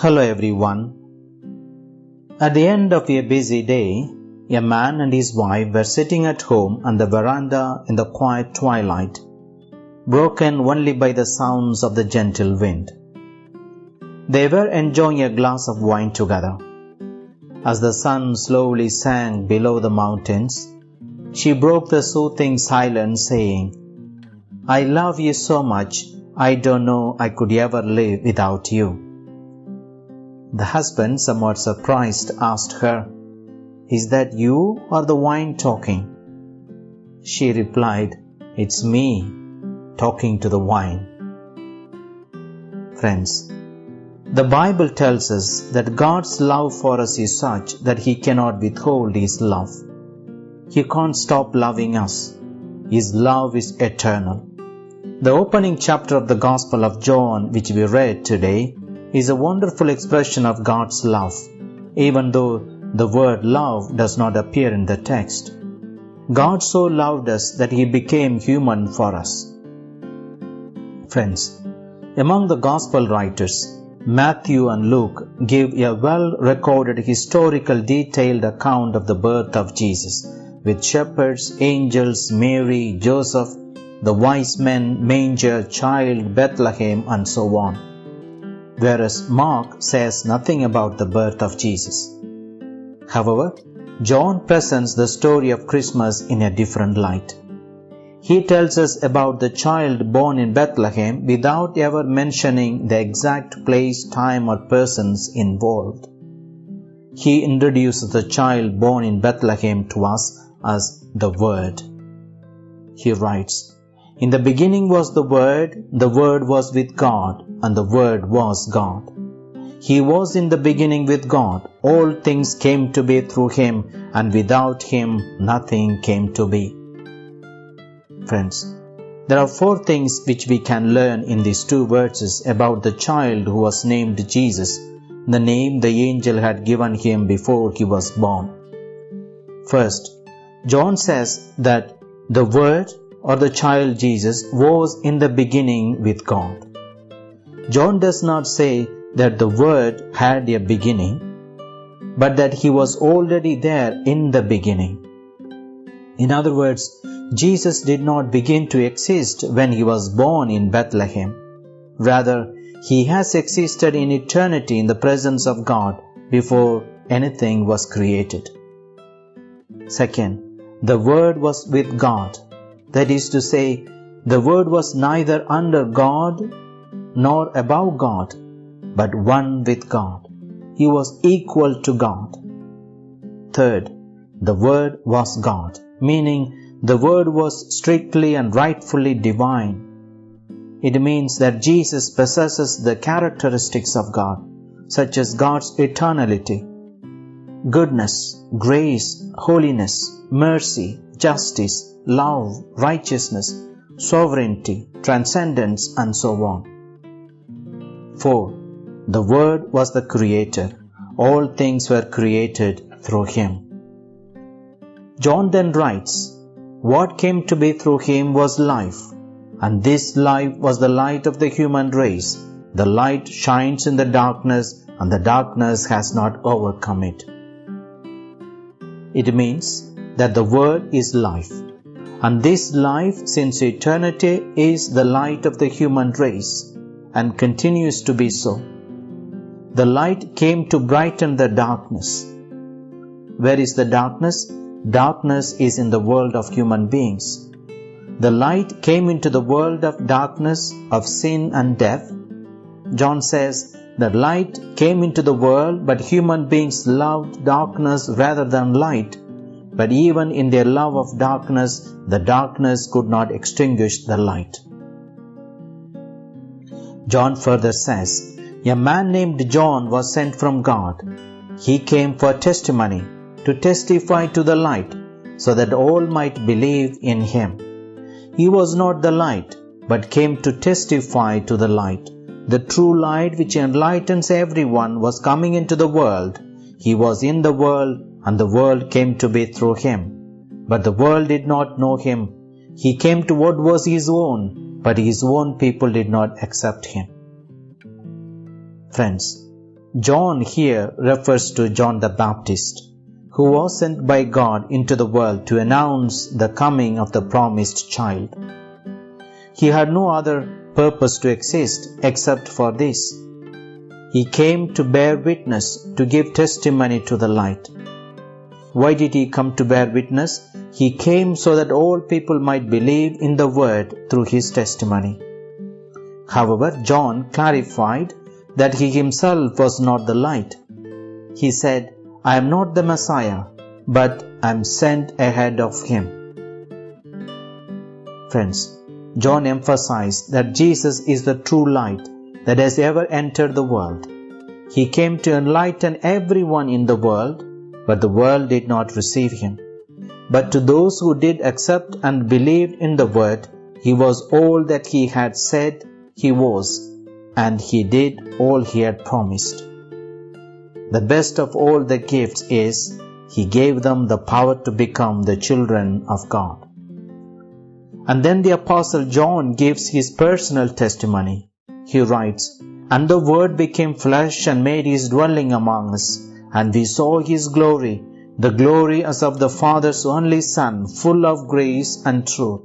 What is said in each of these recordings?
Hello everyone. At the end of a busy day, a man and his wife were sitting at home on the veranda in the quiet twilight, broken only by the sounds of the gentle wind. They were enjoying a glass of wine together. As the sun slowly sank below the mountains, she broke the soothing silence, saying, I love you so much, I don't know I could ever live without you. The husband, somewhat surprised, asked her, Is that you or the wine talking? She replied, It's me talking to the wine. Friends, the Bible tells us that God's love for us is such that He cannot withhold His love. He can't stop loving us. His love is eternal. The opening chapter of the Gospel of John, which we read today, is a wonderful expression of God's love, even though the word love does not appear in the text. God so loved us that He became human for us. Friends, among the Gospel writers, Matthew and Luke give a well recorded historical detailed account of the birth of Jesus, with shepherds, angels, Mary, Joseph, the wise men, manger, child, Bethlehem, and so on whereas Mark says nothing about the birth of Jesus. However, John presents the story of Christmas in a different light. He tells us about the child born in Bethlehem without ever mentioning the exact place, time, or persons involved. He introduces the child born in Bethlehem to us as the Word. He writes, In the beginning was the Word, the Word was with God, and the Word was God. He was in the beginning with God. All things came to be through Him, and without Him nothing came to be. Friends, there are four things which we can learn in these two verses about the child who was named Jesus, the name the angel had given him before he was born. First, John says that the Word or the child Jesus was in the beginning with God. John does not say that the Word had a beginning, but that he was already there in the beginning. In other words, Jesus did not begin to exist when he was born in Bethlehem. Rather, he has existed in eternity in the presence of God before anything was created. Second, the Word was with God. That is to say, the Word was neither under God nor above God, but one with God. He was equal to God. Third, the Word was God, meaning the Word was strictly and rightfully divine. It means that Jesus possesses the characteristics of God, such as God's eternality, goodness, grace, holiness, mercy, justice, love, righteousness, sovereignty, transcendence, and so on. 4. The Word was the Creator. All things were created through Him. John then writes, What came to be through Him was life, and this life was the light of the human race. The light shines in the darkness, and the darkness has not overcome it. It means that the Word is life, and this life, since eternity, is the light of the human race and continues to be so. The light came to brighten the darkness. Where is the darkness? Darkness is in the world of human beings. The light came into the world of darkness, of sin and death. John says, The light came into the world, but human beings loved darkness rather than light. But even in their love of darkness, the darkness could not extinguish the light. John further says, A man named John was sent from God. He came for testimony, to testify to the light, so that all might believe in him. He was not the light, but came to testify to the light. The true light which enlightens everyone was coming into the world. He was in the world, and the world came to be through him. But the world did not know him. He came to what was his own, but his own people did not accept him. Friends, John here refers to John the Baptist, who was sent by God into the world to announce the coming of the promised child. He had no other purpose to exist except for this. He came to bear witness, to give testimony to the light. Why did he come to bear witness? He came so that all people might believe in the word through his testimony. However, John clarified that he himself was not the light. He said, I am not the Messiah, but I am sent ahead of him. Friends, John emphasized that Jesus is the true light that has ever entered the world. He came to enlighten everyone in the world, but the world did not receive him. But to those who did accept and believed in the word, he was all that he had said he was and he did all he had promised. The best of all the gifts is he gave them the power to become the children of God. And then the Apostle John gives his personal testimony. He writes, And the Word became flesh and made his dwelling among us, and we saw his glory, the glory as of the Father's only Son, full of grace and truth.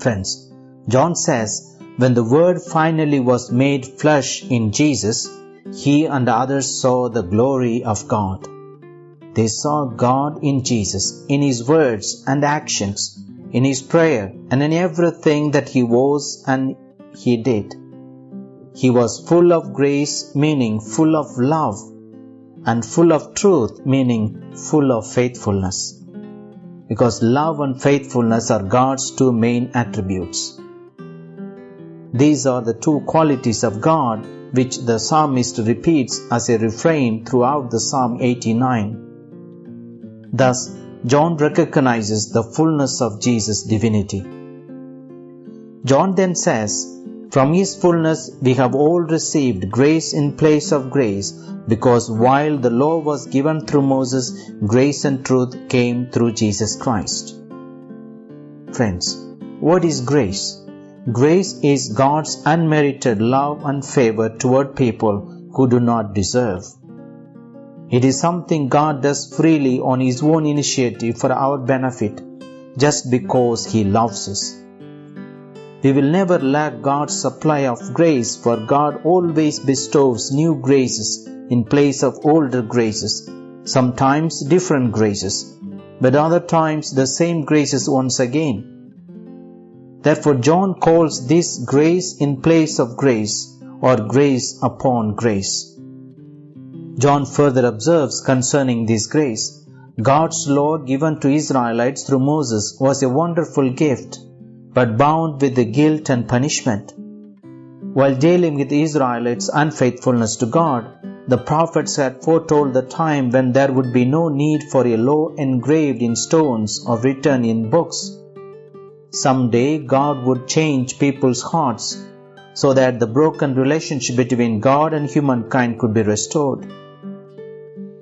Friends, John says when the Word finally was made flesh in Jesus, he and others saw the glory of God. They saw God in Jesus, in his words and actions, in his prayer, and in everything that he was and he did. He was full of grace, meaning full of love, and full of truth, meaning full of faithfulness. Because love and faithfulness are God's two main attributes. These are the two qualities of God which the psalmist repeats as a refrain throughout the Psalm 89. Thus, John recognizes the fullness of Jesus' divinity. John then says, From his fullness we have all received grace in place of grace, because while the law was given through Moses, grace and truth came through Jesus Christ. Friends, what is grace? Grace is God's unmerited love and favor toward people who do not deserve. It is something God does freely on His own initiative for our benefit just because He loves us. We will never lack God's supply of grace, for God always bestows new graces in place of older graces, sometimes different graces, but other times the same graces once again. Therefore, John calls this grace in place of grace or grace upon grace. John further observes concerning this grace God's law given to Israelites through Moses was a wonderful gift, but bound with the guilt and punishment. While dealing with Israelites' unfaithfulness to God, the prophets had foretold the time when there would be no need for a law engraved in stones or written in books Someday God would change people's hearts so that the broken relationship between God and humankind could be restored.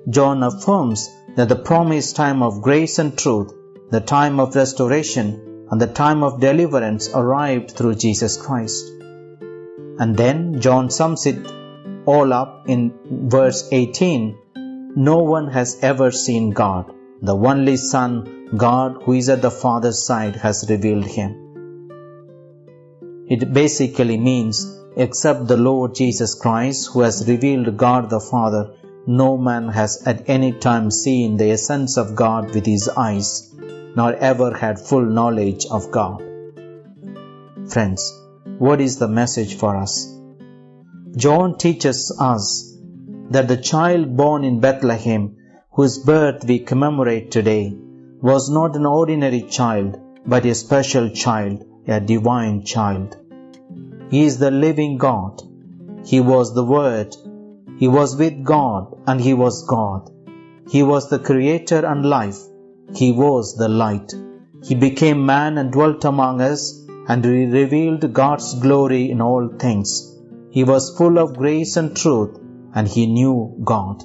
John affirms that the promised time of grace and truth, the time of restoration, and the time of deliverance arrived through Jesus Christ. And then John sums it all up in verse 18 No one has ever seen God, the only Son God, who is at the Father's side, has revealed him. It basically means, except the Lord Jesus Christ, who has revealed God the Father, no man has at any time seen the essence of God with his eyes, nor ever had full knowledge of God. Friends, what is the message for us? John teaches us that the child born in Bethlehem, whose birth we commemorate today, was not an ordinary child, but a special child, a divine child. He is the living God. He was the Word. He was with God and He was God. He was the Creator and life. He was the light. He became man and dwelt among us and revealed God's glory in all things. He was full of grace and truth and he knew God.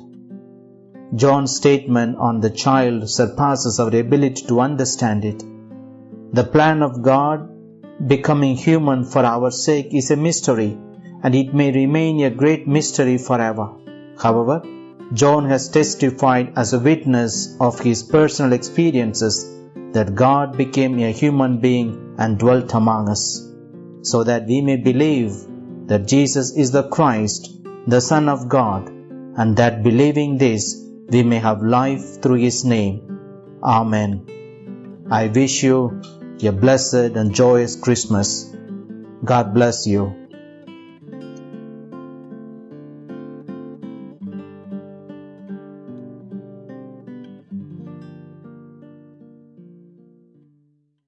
John's statement on the child surpasses our ability to understand it. The plan of God becoming human for our sake is a mystery, and it may remain a great mystery forever. However, John has testified as a witness of his personal experiences that God became a human being and dwelt among us, so that we may believe that Jesus is the Christ, the Son of God, and that believing this, we may have life through his name. Amen. I wish you a blessed and joyous Christmas. God bless you.